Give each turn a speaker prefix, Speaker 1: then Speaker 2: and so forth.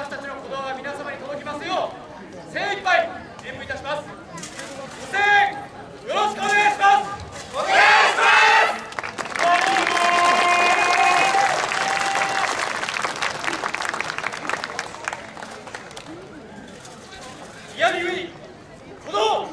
Speaker 1: 私たちの言葉が皆様に届きますよう精一杯演舞いたします。ご声援よろしくお願いします。お願いします。嫌み鼓動